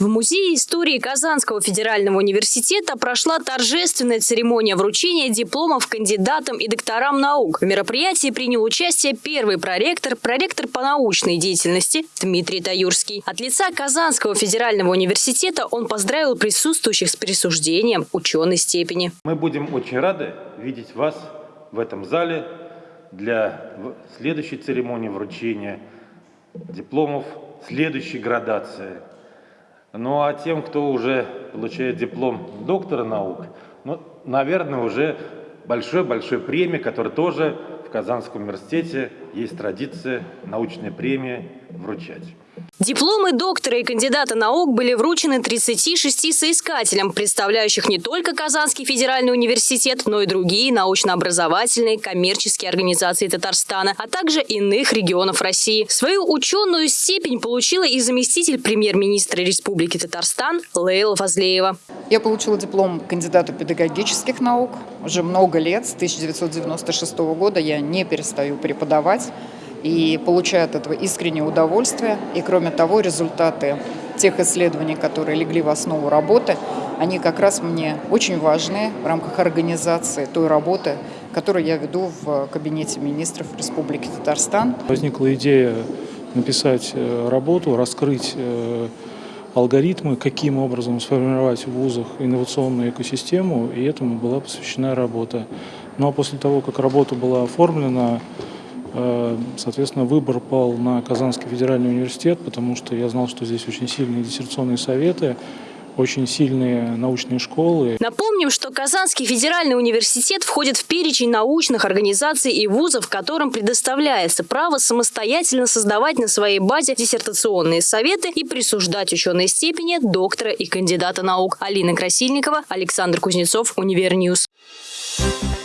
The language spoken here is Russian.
В Музее истории Казанского федерального университета прошла торжественная церемония вручения дипломов кандидатам и докторам наук. В мероприятии принял участие первый проректор, проректор по научной деятельности Дмитрий Таюрский. От лица Казанского федерального университета он поздравил присутствующих с присуждением ученой степени. Мы будем очень рады видеть вас в этом зале для следующей церемонии вручения дипломов следующей градации. Ну а тем, кто уже получает диплом доктора наук, ну, наверное, уже большой-большой премии, которая тоже в Казанском университете есть традиция научной премии вручать. Дипломы доктора и кандидата наук были вручены 36 соискателям, представляющих не только Казанский федеральный университет, но и другие научно-образовательные коммерческие организации Татарстана, а также иных регионов России. Свою ученую степень получила и заместитель премьер-министра Республики Татарстан Лейла Фазлеева. Я получила диплом кандидата педагогических наук. Уже много лет, с 1996 года я не перестаю преподавать и получаю от этого искреннее удовольствие. И кроме того, результаты тех исследований, которые легли в основу работы, они как раз мне очень важны в рамках организации той работы, которую я веду в кабинете министров Республики Татарстан. Возникла идея написать э, работу, раскрыть э, алгоритмы, каким образом сформировать в вузах инновационную экосистему, и этому была посвящена работа. Ну а после того, как работа была оформлена, соответственно, выбор пал на Казанский федеральный университет, потому что я знал, что здесь очень сильные диссертационные советы, очень сильные научные школы. Напомним, что Казанский федеральный университет входит в перечень научных организаций и вузов, которым предоставляется право самостоятельно создавать на своей базе диссертационные советы и присуждать ученые степени доктора и кандидата наук. Алина Красильникова, Александр Кузнецов, Univer News. Thank you